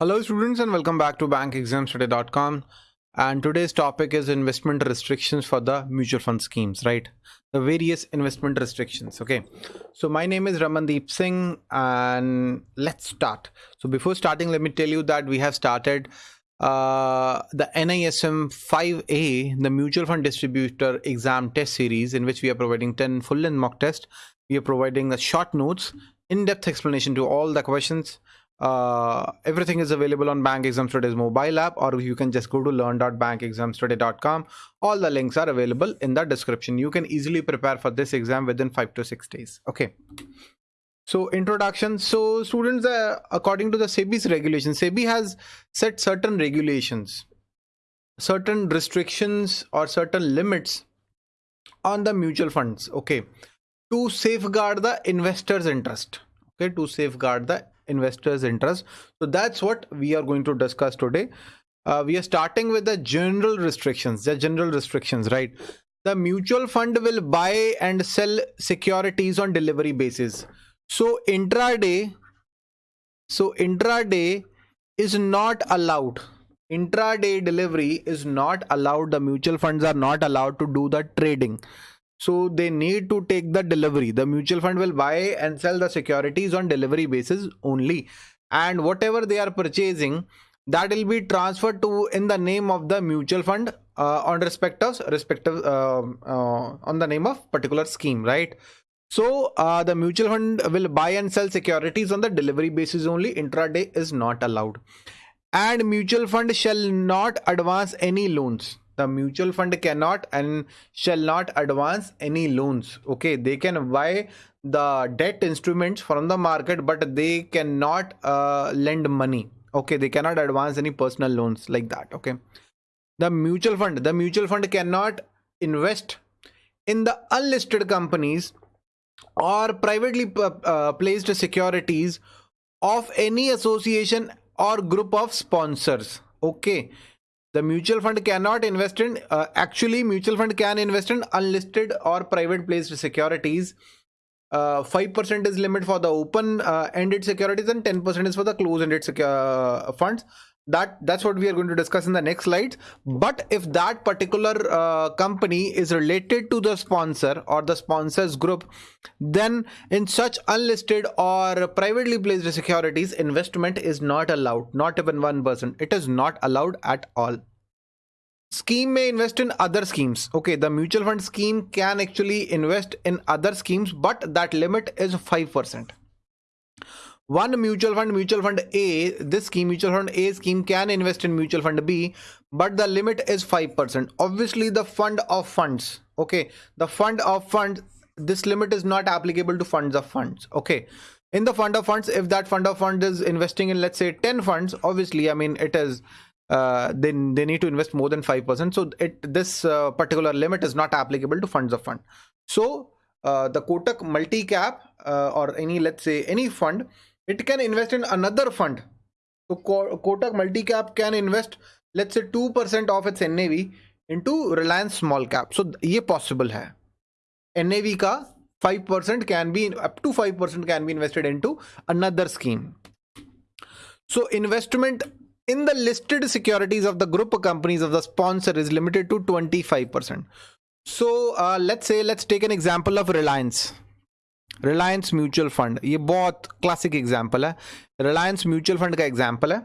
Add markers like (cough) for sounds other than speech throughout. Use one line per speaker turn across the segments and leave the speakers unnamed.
Hello students and welcome back to bankexamstoday.com and today's topic is investment restrictions for the mutual fund schemes right? The various investment restrictions okay? So my name is Ramandeep Singh and let's start. So before starting let me tell you that we have started uh, the NISM 5A the mutual fund distributor exam test series in which we are providing 10 full length mock test. We are providing the short notes in-depth explanation to all the questions uh, everything is available on bank exams today mobile app or you can just go to learn.bankexamstoday.com all the links are available in the description. You can easily prepare for this exam within five to six days. Okay. So introduction. So students uh, according to the sebi's regulations sebi has set certain regulations certain restrictions or certain limits on the mutual funds. Okay. To safeguard the investors interest. Okay. To safeguard the investors interest. So that's what we are going to discuss today. Uh, we are starting with the general restrictions the general restrictions right? The mutual fund will buy and sell securities on delivery basis. So intraday so intraday is not allowed. Intraday delivery is not allowed. The mutual funds are not allowed to do the trading so they need to take the delivery the mutual fund will buy and sell the securities on delivery basis only. And whatever they are purchasing that will be transferred to in the name of the mutual fund uh, on respective respective uh, uh, on the name of particular scheme right? So uh, the mutual fund will buy and sell securities on the delivery basis only. Intraday is not allowed. And mutual fund shall not advance any loans the mutual fund cannot and shall not advance any loans. Okay they can buy the debt instruments from the market but they cannot uh, lend money. Okay they cannot advance any personal loans like that. Okay the mutual fund the mutual fund cannot invest in the unlisted companies or privately uh, uh placed securities of any association or group of sponsors. Okay the mutual fund cannot invest in uh, actually mutual fund can invest in unlisted or private placed securities. Uh, 5% is limit for the open uh, ended securities and 10% is for the closed ended uh, funds that that's what we are going to discuss in the next slides but if that particular uh, company is related to the sponsor or the sponsors group then in such unlisted or privately placed securities investment is not allowed. Not even one it is not allowed at all. Scheme may invest in other schemes. Okay the mutual fund scheme can actually invest in other schemes but that limit is 5% one mutual fund mutual fund a this scheme mutual fund a scheme can invest in mutual fund b but the limit is 5% obviously the fund of funds okay the fund of funds this limit is not applicable to funds of funds okay. In the fund of funds if that fund of fund is investing in let's say 10 funds obviously i mean it is uh, then they need to invest more than 5% so it this uh, particular limit is not applicable to funds of fund. So uh, the kotak multi cap uh, or any let's say any fund it can invest in another fund so kotak multi cap can invest let's say 2% of its nav into reliance small cap so ye possible hai nav ka 5% can be up to 5% can be invested into another scheme so investment in the listed securities of the group companies of the sponsor is limited to 25%. So uh, let's say let's take an example of Reliance. Reliance mutual fund ये बहुत classic example है। Reliance mutual fund का example है।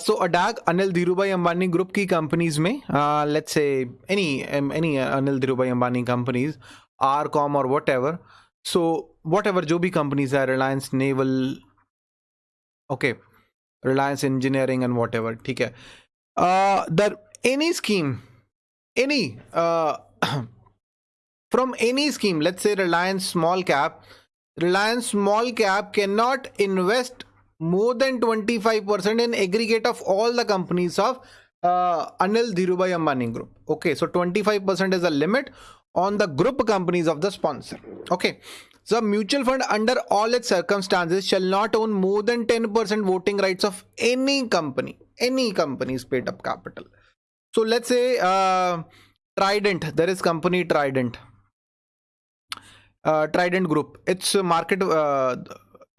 So ADAG Anil Dhiru Bhai Ambani group की companies में let's say any any Anil Dhiru Bhai Ambani companies R com और whatever so whatever जो भी कंपनीज़ है Reliance naval okay Reliance engineering and whatever ठीक है। There any scheme any from any scheme let's say reliance small cap reliance small cap cannot invest more than 25% in aggregate of all the companies of uh, Anil Dhirubhai Ambani group. Okay, so 25% is the limit on the group companies of the sponsor. Okay, so mutual fund under all its circumstances shall not own more than 10% voting rights of any company, any company's paid up capital. So let's say uh, Trident, there is company Trident. Trident group its market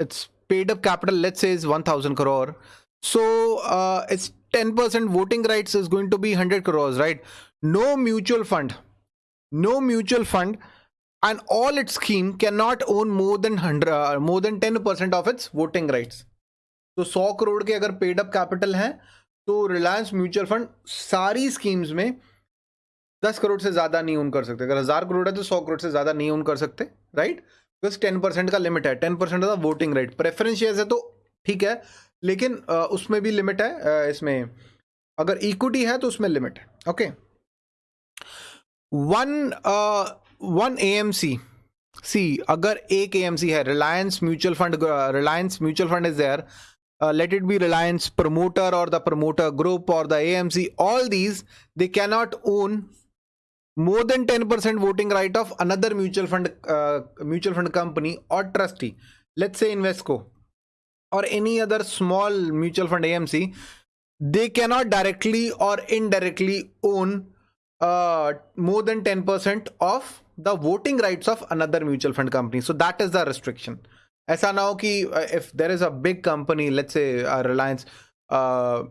its paid up capital let's is one thousand crore so it's ten percent voting rights is going to be hundred crore right no mutual fund no mutual fund and all its scheme can not own more than hundred more than ten percent of its voting rights तो सौ करोड़ के अगर paid up capital हैं तो Reliance mutual fund सारी schemes में 10 करोड़ से ज़्यादा नहीं ओन कर सकते। अगर हज़ार करोड़ है तो सौ करोड़ से ज़्यादा नहीं ओन कर सकते राइट बिकॉज़ 10 परसेंट का लिमिट है। Ten percent of the voting right preference share है तो ठीक है, लेकिन उसमें भी लिमिट है इसमें। अगर इक्विटी है तो उसमें लिमिट है। Okay one one A M C C अगर एक ए एम सी है Reliance mutual fund Reliance mutual fund is there let it be Reliance promoter और द प्रमोटर ग्रुप और the A M C all these they cannot own more than 10% voting right of another mutual fund uh, mutual fund company or trustee. Let's say Invesco or any other small mutual fund amc they cannot directly or indirectly own uh, more than 10% of the voting rights of another mutual fund company. So that is the restriction. ऐसा ना हो कि uh, if there is a big company let's say uh, reliance uh,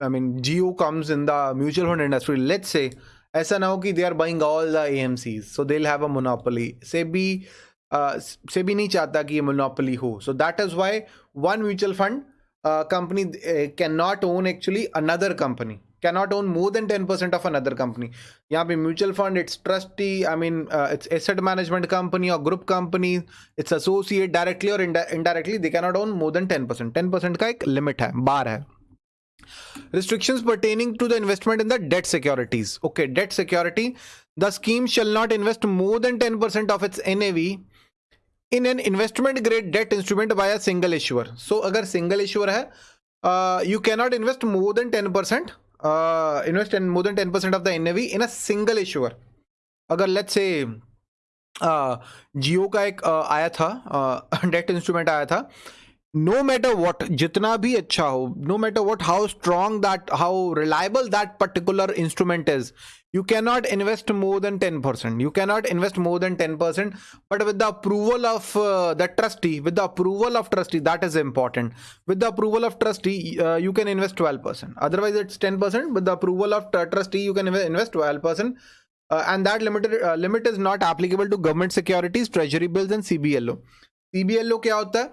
i mean Jio comes in the mutual fund industry let's say ऐसा ना हो कि they are buying all the A M so so they have a SEBI से भी से भी नहीं चाहता कि ये मोनोपोली हो. So that is why one mutual fund company can not own actually another company cannot own more than 10% of another company. यहाँ पे mutual fund its trustee I mean its asset management company और group company its associate directly और indirectly they cannot own more than 10% 10% का एक limit है बार है. Restrictions pertaining to the investment in the debt securities okay debt security the scheme shall not invest more than 10% of its NAV in an investment grade debt instrument by a single issuer so agar single issuer hai uh, you cannot invest more than 10% uh, invest in more than 10% of the NAV in a single issuer अगर let's say Jio का एक uh, आया था date uh, instrument आया था no matter what जितना भी अच्छा हो no matter what how strong that how reliable that particular instrument is you can not invest more than ten percent you can not invest more than ten percent but with the approval of the trustee with the approval of trustee that is important with the approval of trustee you can invest twelve percent otherwise it's ten percent with the approval of trustee you can invest twelve percent and that limited limit is not applicable to government securities treasury bills and C B L O C B L O क्या होता है?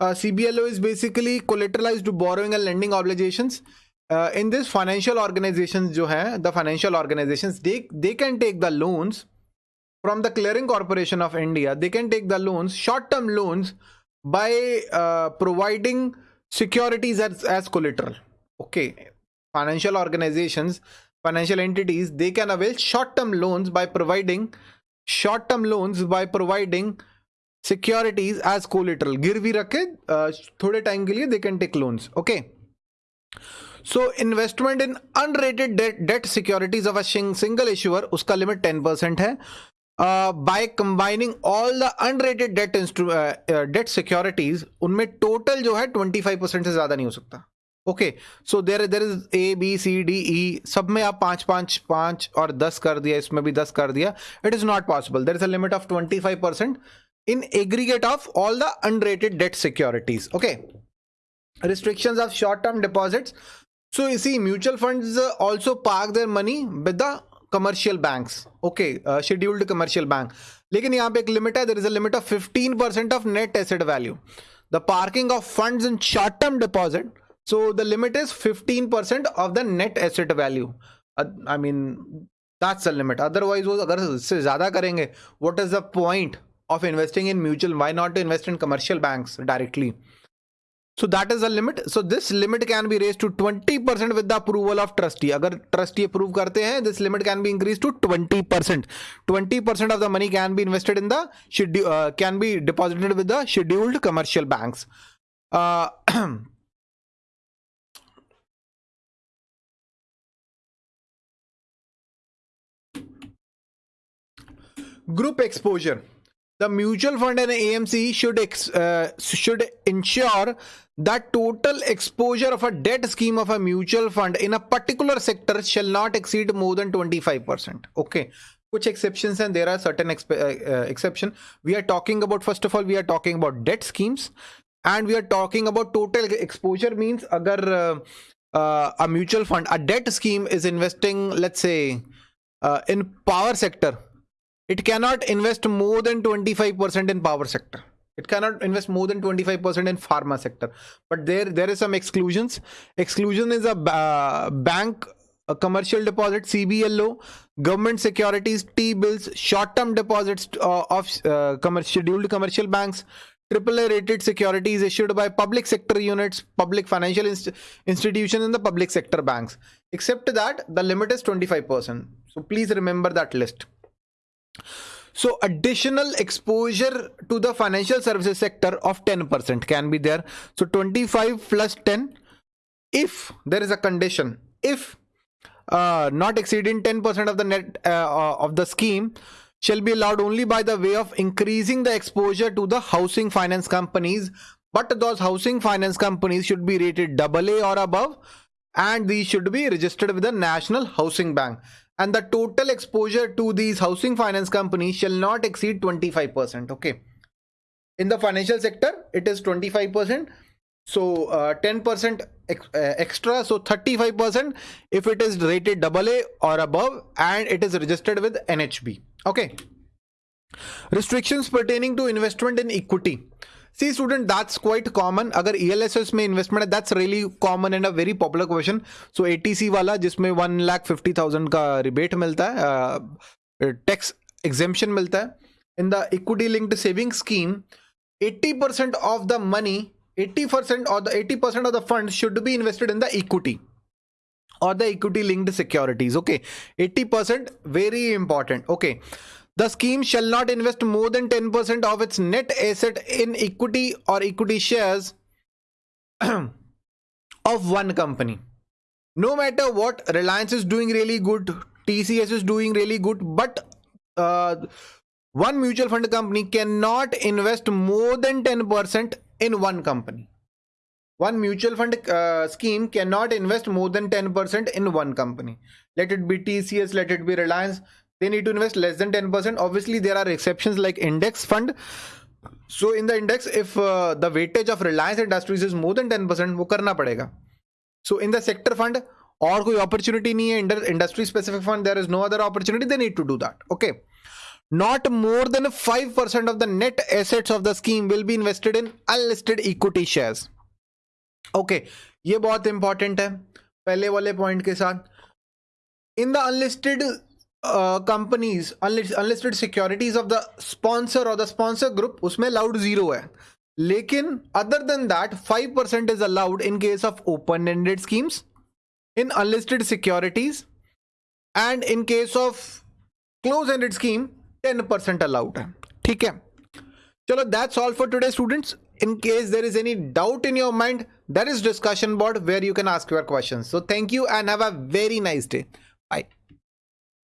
Uh, cblo is basically collateralized to borrowing and lending obligations. Uh, in this financial organizations जो है the financial organizations they they can take the loans from the clearing corporation of India. They can take the loans short term loans by uh, providing securities as, as collateral. Okay. Financial organizations financial entities they can avail short term loans by providing short term loans by providing securities as collateral गिरवी रखे थोड़े time के लिए they can take loans okay so investment in unrated debt securities of a single issuer उसका limit ten percent है। By combining all the unrated debt debt securities उनमें total जो है ट्वेंटी फाइव परसेंट से ज़्यादा नहीं हो सकता okay so there there is A B C D E सब में आप पाँच पाँच पाँच और दस कर दिया, इसमें भी दस कर दिया it is not possible there is a limit of twenty five percent in aggregate of all the unrated debt securities okay restrictions of short term deposits So you see, mutual funds also park their money with the commercial banks. Okay, uh, scheduled commercial bank. लेकिन यहाँ पे एक limit है देर is a limit of 15 percent of net asset value the parking of funds in short term deposit so the limit is 15% of the net asset value uh, i mean that's the limit otherwise वो अगर इससे ज़्यादा करेंगे what is the point Of investing in mutual why not to invest in commercial banks directly so that is the limit so this limit can be raised to 20% with the approval of trustee agar trustee approve karte hain this limit can be increased to 20% 20% of the money can be invested in the schedule uh, can be deposited with the scheduled commercial banks uh, group exposure the mutual fund and AMC should uh, should ensure that total exposure of a debt scheme of a mutual fund in a particular sector shall not exceed more than 25%. Okay. Which exceptions and there are certain exp uh, uh, exception. We are talking about, first of all, we are talking about debt schemes and we are talking about total exposure means agar uh, uh, a mutual fund a debt scheme is investing let's say uh, in power sector it cannot invest more than 25% in power sector it cannot invest more than 25% in pharma sector but there there is some exclusions exclusion is a uh, bank a commercial deposit cblo government securities t-bills short-term deposits uh, of uh, commercial, scheduled commercial banks AAA rated securities issued by public sector units, public financial inst institutions, and the public sector banks. Except that, the limit is 25%. So please remember that list. So additional exposure to the financial services sector of 10% can be there. So 25 plus 10 if there is a condition if uh, not exceeding 10% of the net uh, uh, of the scheme shall be allowed only by the way of increasing the exposure to the housing finance companies but those housing finance companies should be rated AA or above and these should be registered with the National Housing Bank and the total exposure to these housing finance companies shall not exceed 25% okay? In the financial sector it is 25% so 10% uh, ex uh, extra so 35% if it is rated AA or above and it is registered with NHB okay? Restrictions pertaining to investment in equity see student that's quite common अगर E L S S में investment है that's really common and a very popular question so eighty C जिसमें one lakh fifty thousand का rebate मिलता है tax uh, exemption मिलता है in the equity linked saving scheme 80% percent of the money 80% percent of the eighty percent of the fund should be invested in the equity और the equity linked securities okay 80% percent very important okay. The scheme shall not invest more than 10% of its net asset in equity or equity shares (clears throat) of one company. No matter what, Reliance is doing really good, TCS is doing really good, but uh, one mutual fund company cannot invest more than 10% in one company. One mutual fund uh, scheme cannot invest more than 10% in one company. Let it be TCS, let it be Reliance they need to invest less than 10% obviously there are exceptions like index fund so in the index if uh, the weightage of reliance industries is more than 10% वो करना पड़ेगा so in the sector fund और कोई opportunity नहीं है industry specific fund there is no other opportunity they need to do that okay not more than 5% of the net assets of the scheme will be invested in unlisted equity shares okay ये बहुत important है पहले वाले point के साथ in the unlisted companies unlisted securities of the sponsor और the sponsor group उसमें allowed zero है। लेकिन other than that five percent is allowed in case of open ended schemes in unlisted securities and in case of close ended scheme ten percent allowed है। ठीक है? चलो that's all for today students in case there is any doubt in your mind there is discussion about where you can ask your question so thank you and have a very nice day